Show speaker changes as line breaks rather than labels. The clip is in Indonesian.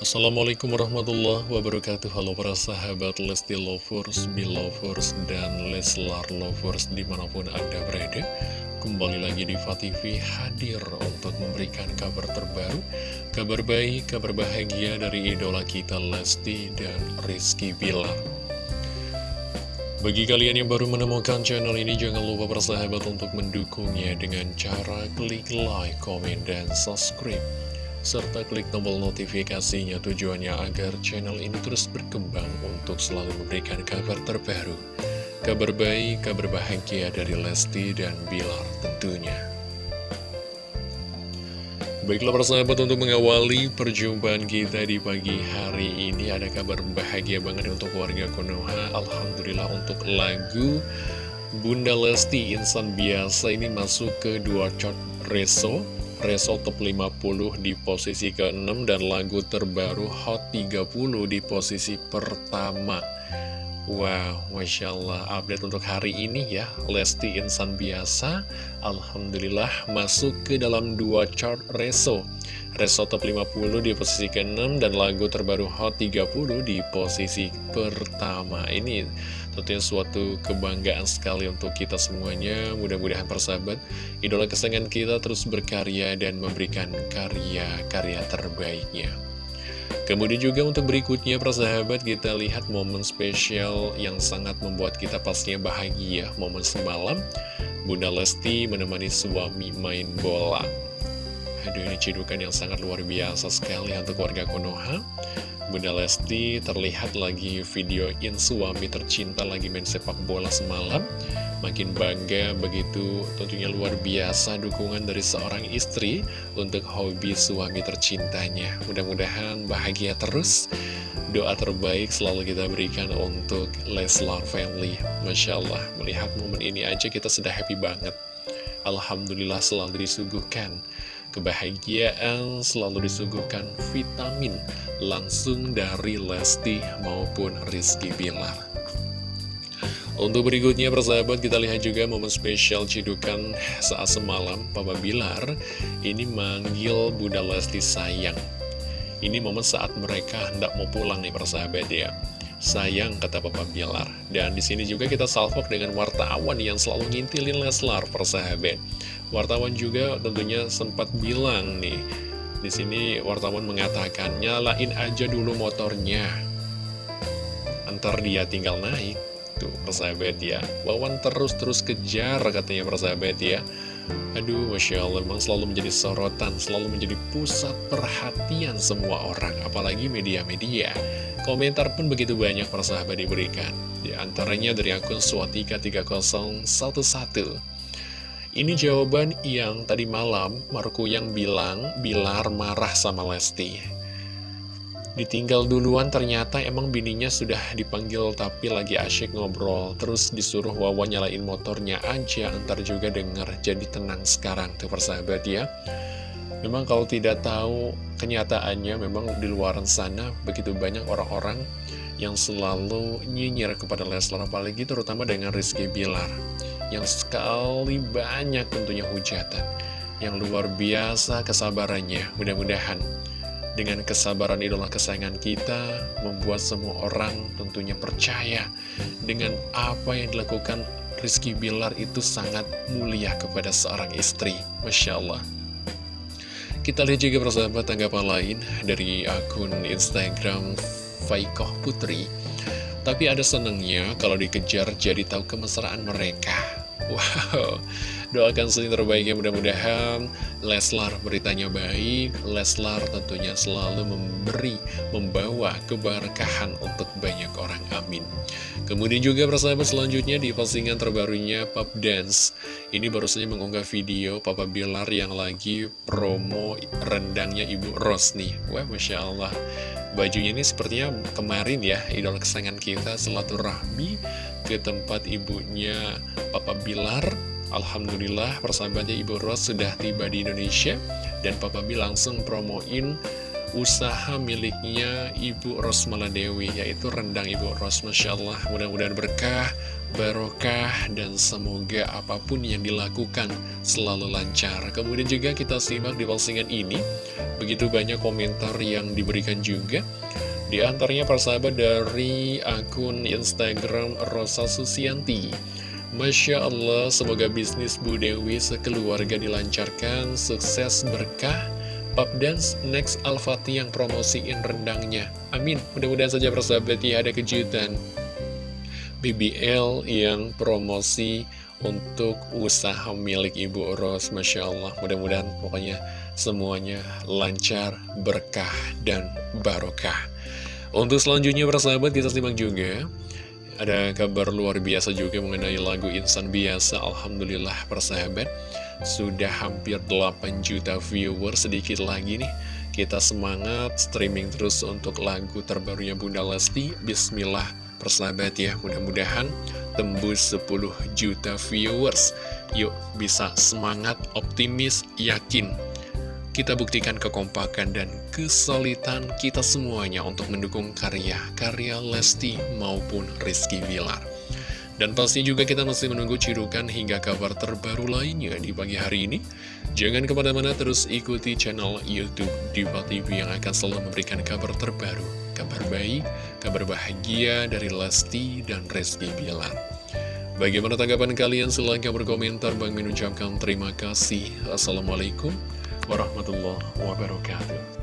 Assalamualaikum warahmatullahi wabarakatuh. Halo para sahabat Lesti Lovers, Belovers, dan Leslar Lovers di mana pun anda berada. Kembali lagi di TV hadir untuk memberikan kabar terbaru Kabar baik, kabar bahagia dari idola kita Lesti dan Rizky Bilar. Bagi kalian yang baru menemukan channel ini, jangan lupa bersahabat untuk mendukungnya dengan cara klik like, komen, dan subscribe serta klik tombol notifikasinya tujuannya agar channel ini terus berkembang untuk selalu memberikan kabar terbaru, kabar baik, kabar bahagia dari Lesti dan Bilar tentunya. Baiklah persahabat untuk mengawali perjumpaan kita di pagi hari ini ada kabar bahagia banget untuk warga Konoha Alhamdulillah untuk lagu Bunda Lesti Insan Biasa ini masuk ke dua chart reso Reso Top 50 di posisi ke-6 dan lagu terbaru Hot 30 di posisi pertama. Wow, Masya Allah, update untuk hari ini ya, Lesti Insan Biasa, Alhamdulillah masuk ke dalam dua chart Reso. Reso Top 50 di posisi ke-6 dan lagu terbaru Hot 30 di posisi pertama. Ini Tentunya suatu kebanggaan sekali untuk kita semuanya Mudah-mudahan persahabat Idola kesayangan kita terus berkarya dan memberikan karya-karya terbaiknya Kemudian juga untuk berikutnya persahabat kita lihat momen spesial yang sangat membuat kita pastinya bahagia. Momen semalam Bunda Lesti menemani suami main bola Aduh ini cidukan yang sangat luar biasa sekali untuk warga Konoha. Bunda Lesti terlihat lagi videoin suami tercinta lagi main sepak bola semalam. Makin bangga begitu tentunya luar biasa dukungan dari seorang istri untuk hobi suami tercintanya. Mudah-mudahan bahagia terus. Doa terbaik selalu kita berikan untuk Leslar Family. Masya Allah, melihat momen ini aja kita sudah happy banget. Alhamdulillah selalu disuguhkan kebahagiaan, selalu disuguhkan vitamin langsung dari Lesti maupun Rizky Bilar. Untuk berikutnya persahabat kita lihat juga momen spesial cidukan saat semalam Papa Bilar ini manggil Bunda Lesti sayang. Ini momen saat mereka hendak mau pulang nih persahabat ya. Sayang kata Papa Bilar. Dan di sini juga kita salvok dengan wartawan yang selalu ngintilin Leslar persahabat. Wartawan juga tentunya sempat bilang nih. Di sini wartawan mengatakan nyalain aja dulu motornya. Antar dia tinggal naik. Tuh persahabat ya. Wawan terus-terus kejar katanya persahabat ya. Aduh, Masya Allah, memang selalu menjadi sorotan, selalu menjadi pusat perhatian semua orang, apalagi media-media. Komentar pun begitu banyak para sahabat diberikan. Di antaranya dari akun Swatika3011. Ini jawaban yang tadi malam Marco yang bilang Bilar marah sama Lesti. Ditinggal duluan ternyata emang bininya sudah dipanggil tapi lagi asyik ngobrol. Terus disuruh Wawa nyalain motornya aja, antar juga denger. Jadi tenang sekarang tuh persahabat ya. Memang kalau tidak tahu kenyataannya memang di luar sana begitu banyak orang-orang yang selalu nyinyir kepada Leslar apalagi terutama dengan Rizky Bilar yang sekali banyak tentunya hujatan yang luar biasa kesabarannya. Mudah-mudahan dengan kesabaran idola kesayangan kita membuat semua orang tentunya percaya dengan apa yang dilakukan Rizky Bilar itu sangat mulia kepada seorang istri. Masya Allah kita lihat juga persahabat tanggapan lain dari akun Instagram Faikoh Putri. Tapi ada senengnya kalau dikejar jadi tahu kemesraan mereka. Wow, doakan sering terbaiknya mudah-mudahan Leslar beritanya baik, Leslar tentunya selalu memberi, membawa keberkahan untuk banyak orang, amin. Kemudian juga persahabat selanjutnya di postingan terbarunya Pop Dance, ini baru saja mengunggah video Papa Bilar yang lagi promo rendangnya Ibu Ros nih, wah Masya Allah. Bajunya ini sepertinya kemarin ya, idol kesayangan kita rahmi ke tempat ibunya Papa Bilar Alhamdulillah persahabatnya Ibu Ros sudah tiba di Indonesia dan Papa Bilar langsung promoin usaha miliknya Ibu Ros Maladewi yaitu rendang Ibu Ros Masya Allah mudah-mudahan berkah barokah, dan semoga apa pun yang dilakukan selalu lancar. Kemudian juga kita simak di postingan ini, begitu banyak komentar yang diberikan juga. Di antaranya persahabat dari akun Instagram Rosa Susianti. Masya Allah, semoga bisnis Bu Dewi sekeluarga dilancarkan, sukses, berkah, Pop Dance Next Al-Fatih yang promosiin rendangnya. Amin. Mudah-mudahan saja persahabat ya ada kejutan. BBL yang promosi untuk usaha milik Ibu Ros Masya Allah mudah-mudahan pokoknya semuanya lancar, berkah, dan barokah Untuk selanjutnya persahabat kita simak juga Ada kabar luar biasa juga mengenai lagu Insan Biasa. Alhamdulillah persahabat. Sudah hampir 8 juta viewer sedikit lagi nih. Kita semangat streaming terus untuk lagu terbarunya Bunda Lesti. Bismillah persahabat ya. Mudah-mudahan tembus 10 juta viewers. Yuk bisa semangat optimis yakin kita buktikan kekompakan dan kesulitan kita semuanya untuk mendukung karya-karya Lesti maupun Rizky Villar. Dan pasti juga kita masih menunggu cirukan hingga kabar terbaru lainnya di pagi hari ini. Jangan ke mana-mana terus ikuti channel Youtube Diva TV yang akan selalu memberikan kabar terbaru, kabar baik, kabar bahagia dari Lesti dan Rizky Bilar. Bagaimana tanggapan kalian? Silahkan berkomentar. Bang mengucapkan terima kasih. Assalamualaikum warahmatullahi wabarakatuh.